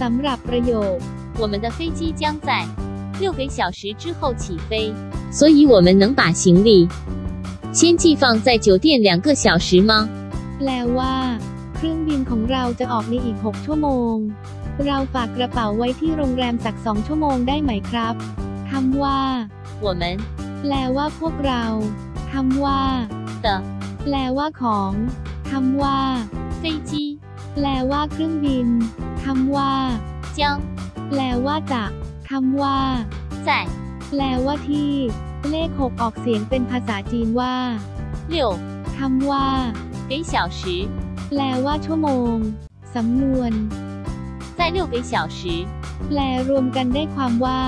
สำหรับประโยค 我们的飞机将在六个小时之后起飞，所以我们能把行李先寄放在酒店两个小时吗？ แปลว่า เครื่องบินของเราจะออกในอีก 6 ชั่วโมง เราฝากกระเป๋าไว้ที่โรงแรมสักสองชั่วโมงได้ไหมครับคำว่า 我们 แปลว่าพวกเราคำว่า 的 แปลว่าของคำว่า 飞机 แปลว่าเครื่องบิน คำว่า 将 แปลว่าจะคำว่า 在 แปลว่าที่ เลขหกออกเสียงเป็นภาษาจีนว่า 六 คำว่า 个小时， แปลว่าชั่วโมง สำนวน 在六个小时 แปลรวมกันได้ความว่า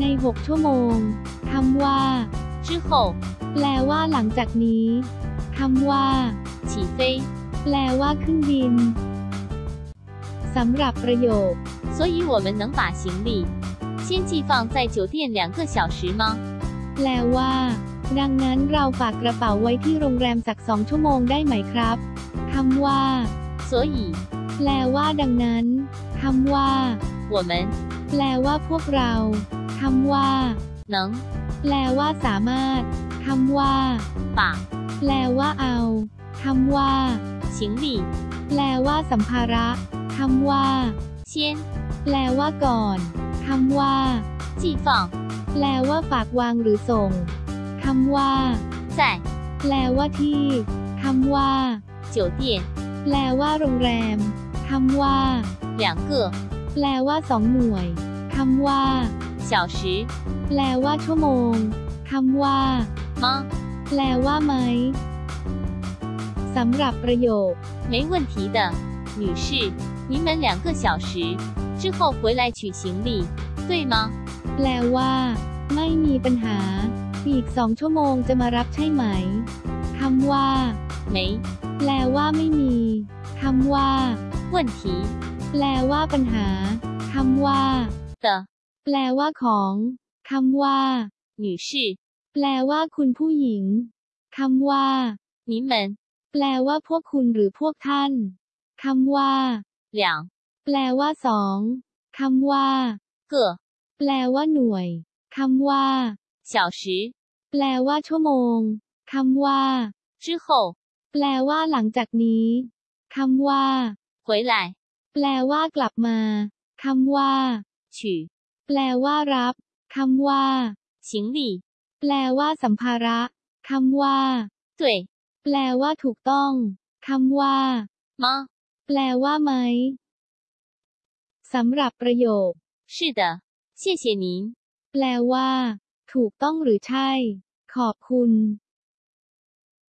ใน 6 ชั่วโมงคำว่า 之后 แปลว่าหลังจากนี้คำว่า 起飞， แปลว่าขึ้นบิน สำหรับประโยค 所以我们能把行李先寄放在酒店两个小时吗？ แปลว่า ดังนั้นเราฝากกระเป๋าไว้ที่โรงแรมสักสองชั่วโมงได้ไหมครับคำว่า 所以 แปลว่าดังนั้นคำว่า 我们 แปลว่าพวกเราคำว่า 能 แปลว่าสามารถคำว่า 把 แปลว่าเอาคำว่า 行李 แปลว่าสัมภาระ คำว่า 先 แปลว่าก่อนคำว่า 寄放 แปลว่าฝากวางหรือส่งคำว่า 在 แปลว่าที่คำว่า 酒店 แปลว่าโรงแรมคำว่า 两个 แปลว่าสองหน่วยคำว่า 小时 แปลว่าชั่วโมงคำว่า 吗？ แปลว่าไหมสำหรับประโยค 没问题的，女士， 你们两个小时之后回来取行李，对吗？ แปลว่า ไม่มีปัญหา อีกสองชั่วโมงจะมารับใช่ไหมคำว่า 没 แปลว่าไม่มีคำว่า 问题 แปลว่าปัญหาคำว่า 的， แปลว่าของคำว่า 女士， แปลว่าคุณผู้หญิงคำว่า 你们 แปลว่าพวกคุณหรือพวกท่านคำว่า 两 แปลว่าสองคำว่า 个 แปลว่าหน่วยคำว่า 小时 แปลว่าชั่วโมงคำว่า 之后 แปลว่าหลังจากนี้คำว่า 回来 แปลว่ากลับมาคำว่า 取 แปลว่ารับคำว่า 行李， แปลว่าสัมภาระคำว่า 对 แปลว่าถูกต้องคำว่า 吗？ แปลว่าไหมสำหรับประโยค 是的，谢谢您。 แปลว่า ถูกต้องหรือใช่ ขอบคุณ